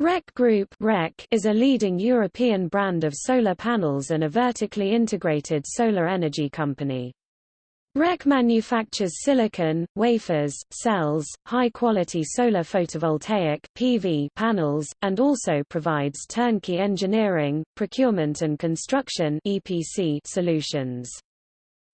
REC Group REC is a leading European brand of solar panels and a vertically integrated solar energy company. REC manufactures silicon, wafers, cells, high-quality solar photovoltaic PV panels, and also provides turnkey engineering, procurement and construction EPC solutions.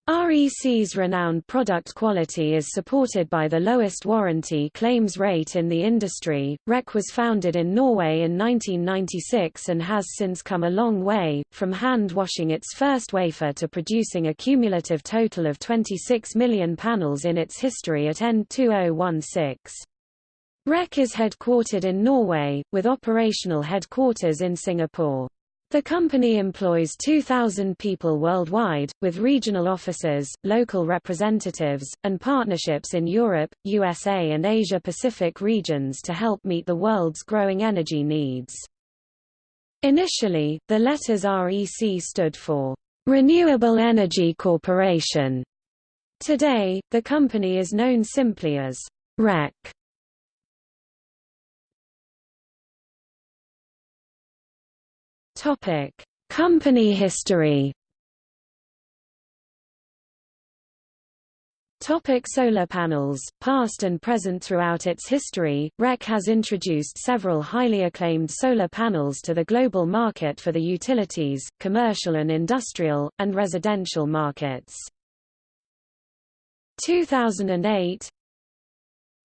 REC's renowned product quality is supported by the lowest warranty claims rate in the industry. REC was founded in Norway in 1996 and has since come a long way, from hand washing its first wafer to producing a cumulative total of 26 million panels in its history at END 2016. REC is headquartered in Norway, with operational headquarters in Singapore. The company employs 2,000 people worldwide, with regional offices, local representatives, and partnerships in Europe, USA and Asia-Pacific regions to help meet the world's growing energy needs. Initially, the letters REC stood for Renewable Energy Corporation. Today, the company is known simply as REC. Topic: Company history. Topic solar panels, past and present Throughout its history, REC has introduced several highly acclaimed solar panels to the global market for the utilities, commercial and industrial, and residential markets. 2008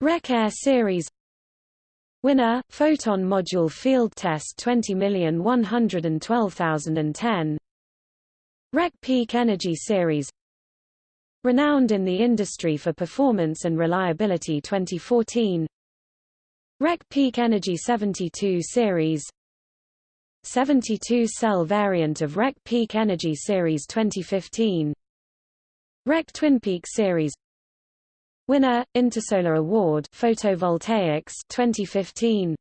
REC Air Series Winner, Photon Module Field Test 20112010 REC Peak Energy Series. Renowned in the industry for performance and reliability 2014 REC Peak Energy 72 Series. 72 cell variant of REC Peak Energy Series 2015 REC Twin Peak Series Winner, Intersolar Award Photovoltaics 2015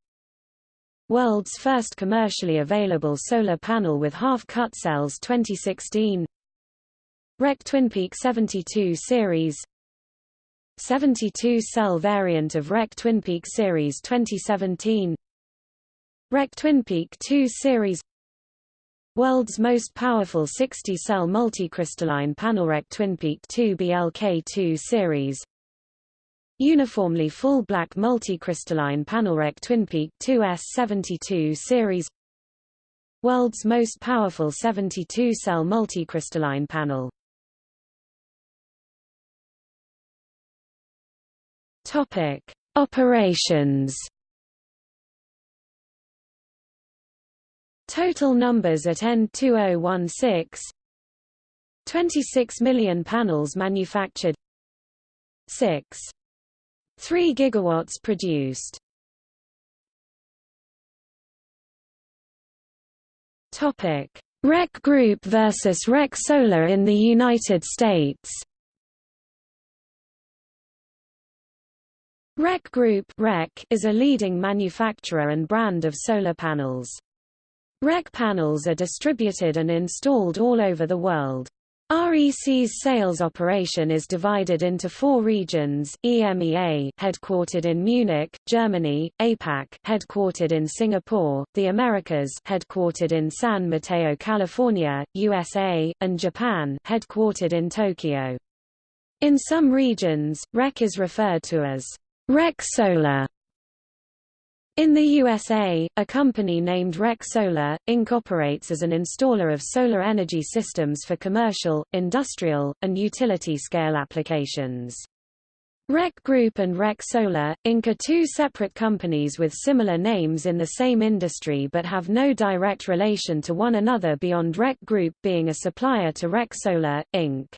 World's first commercially available solar panel with half-cut cells 2016 REC TwinPeak 72 series. 72 cell variant of REC TwinPeak series 2017 REC TwinPeak 2 series. World's most powerful 60-cell multicrystalline panel REC TwinPeak 2 BLK2 series Uniformly full black multicrystalline panelrec TwinPeak 2S72 series. World's most powerful 72-cell multicrystalline panel. Topic: Operations. Total numbers at END 2016 26 million panels manufactured. 6 3 gigawatts produced. Topic: REC Group versus REC Solar in the United States. REC Group REC is a leading manufacturer and brand of solar panels. REC panels are distributed and installed all over the world. REC's sales operation is divided into four regions, EMEA headquartered in Munich, Germany, APAC headquartered in Singapore, the Americas headquartered in San Mateo, California, USA, and Japan headquartered in Tokyo. In some regions, REC is referred to as REC Solar in the USA, a company named REC Solar, Inc. operates as an installer of solar energy systems for commercial, industrial, and utility-scale applications. REC Group and REC Solar, Inc. are two separate companies with similar names in the same industry but have no direct relation to one another beyond REC Group being a supplier to REC Solar, Inc.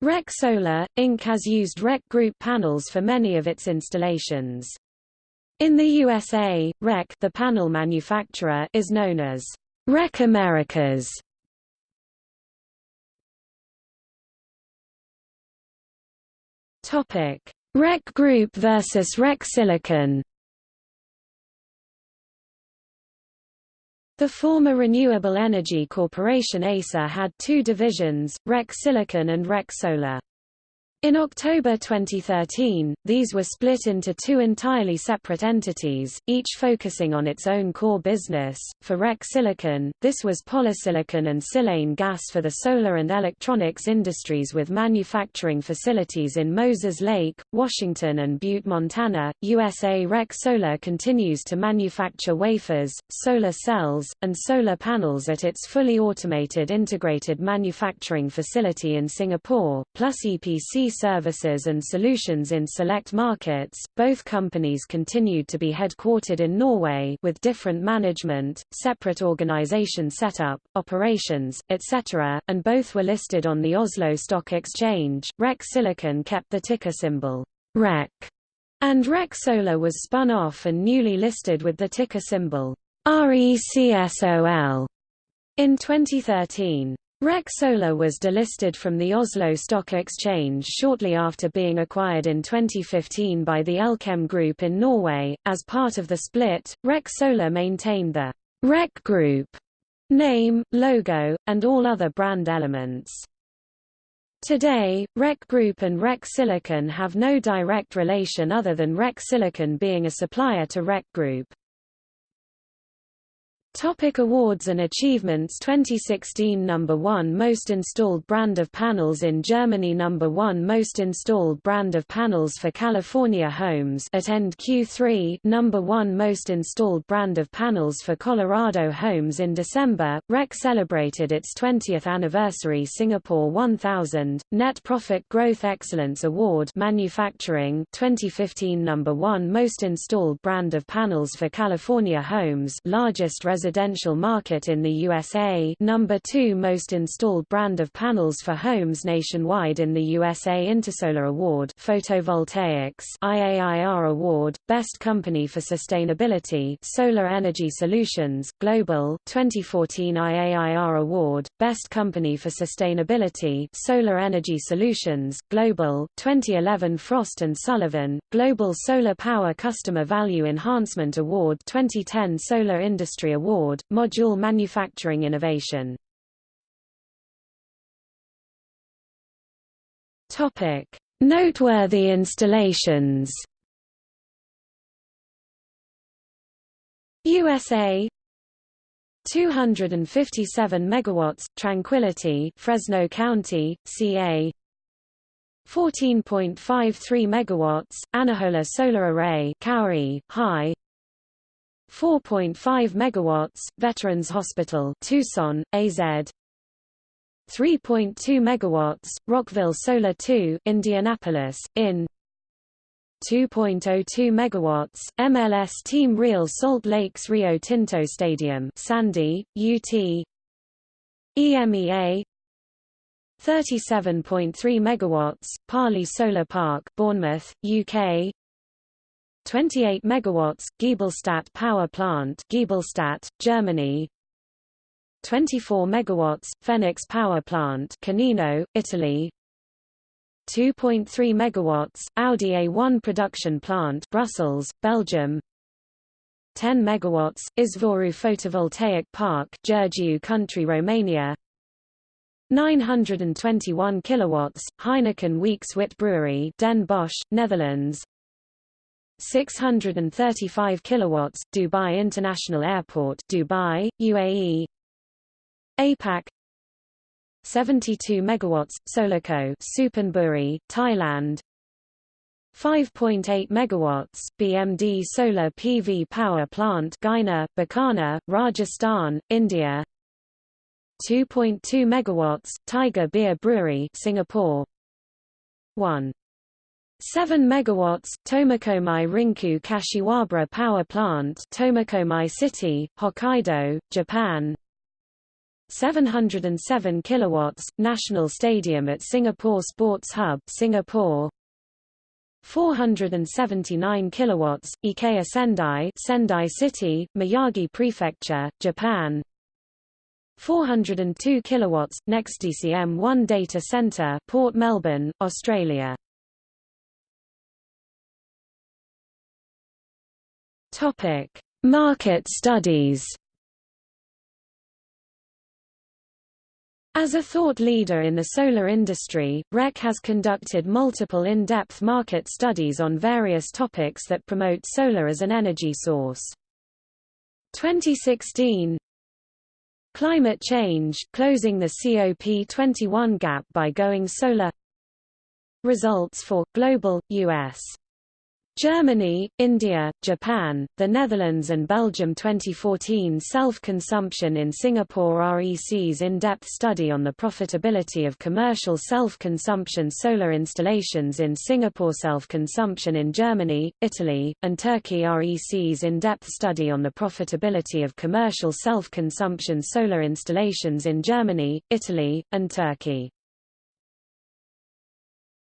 REC Solar, Inc. has used REC Group panels for many of its installations. In the USA, REC the panel manufacturer is known as REC Americas. Topic: REC Group versus REC Silicon. The former Renewable Energy Corporation ASA had two divisions, REC Silicon and REC Solar. In October 2013, these were split into two entirely separate entities, each focusing on its own core business. For REC Silicon, this was polysilicon and silane gas for the solar and electronics industries with manufacturing facilities in Moses Lake, Washington and Butte, Montana. USA REC Solar continues to manufacture wafers, solar cells, and solar panels at its fully automated integrated manufacturing facility in Singapore, plus EPC services and solutions in select markets. Both companies continued to be headquartered in Norway with different management, separate organization setup, operations, etc., and both were listed on the Oslo Stock Exchange. REC Silicon kept the ticker symbol REC, and REC Solar was spun off and newly listed with the ticker symbol RECSOL in 2013. REC Solar was delisted from the Oslo Stock Exchange shortly after being acquired in 2015 by the Elkem Group in Norway. As part of the split, REC Solar maintained the REC Group name, logo, and all other brand elements. Today, REC Group and REC Silicon have no direct relation other than REC Silicon being a supplier to REC Group. Topic awards and achievements. 2016 Number 1 Most installed brand of panels in Germany. Number 1 Most installed brand of panels for California homes at end Q3 Number 1 Most installed brand of panels for Colorado homes in December, REC celebrated its 20th anniversary. Singapore 1000, Net Profit Growth Excellence Award Manufacturing. 2015 Number 1 Most installed brand of panels for California homes. Largest residential market in the USA number 2 most installed brand of panels for homes nationwide in the USA Intersolar Award Photovoltaics IAIR Award, Best Company for Sustainability Solar Energy Solutions, Global 2014 IAIR Award, Best Company for Sustainability Solar Energy Solutions, Global 2011 Frost & Sullivan, Global Solar Power Customer Value Enhancement Award 2010 Solar Industry Award Award, Module Manufacturing Innovation. Topic: Noteworthy installations. USA 257 megawatts Tranquility Fresno County CA 14.53 megawatts Anahola Solar Array Kauai High 4.5 megawatts Veterans Hospital Tucson AZ 3.2 megawatts Rockville Solar 2 Indianapolis in. 2.02 megawatts MLS Team Real Salt Lakes Rio Tinto Stadium Sandy UT EMEA 37.3 megawatts Parley Solar Park Bournemouth UK 28 megawatts Giebelstadt power plant Giebelstadt Germany. 24 megawatts Phoenix power plant Canino Italy. 2.3 megawatts Audi A1 production plant Brussels Belgium. 10 megawatts Izvoru photovoltaic park Giurgiu country Romania. 921 kilowatts Heineken Weeks Wit Brewery Den Bosch Netherlands 635 kilowatts Dubai International Airport Dubai UAE APAC 72 megawatts Solarco Suphanburi Thailand. 5.8 megawatts BMD solar PV power plant Guiana Bikaner Rajasthan India. 2.2 megawatts Tiger Beer Brewery Singapore. 1 7 megawatts Tomakomai Rinku Kashiwabara Power Plant Tomakomai City Hokkaido Japan. 707 kilowatts National Stadium at Singapore Sports Hub Singapore. 479 kilowatts IKEA Sendai Sendai City Miyagi Prefecture Japan. 402 kilowatts NextDCM1 data center Port Melbourne Australia Topic: Market studies. As a thought leader in the solar industry, REC has conducted multiple in-depth market studies on various topics that promote solar as an energy source. 2016 Climate change, closing the COP21 gap by going solar Results for, global, U.S. Germany, India, Japan, the Netherlands and Belgium 2014 Self-consumption in Singapore REC's in-depth study on the profitability of commercial self-consumption solar installations in Singapore Self-consumption in Germany, Italy, and Turkey REC's in-depth study on the profitability of commercial self-consumption solar installations in Germany, Italy, and Turkey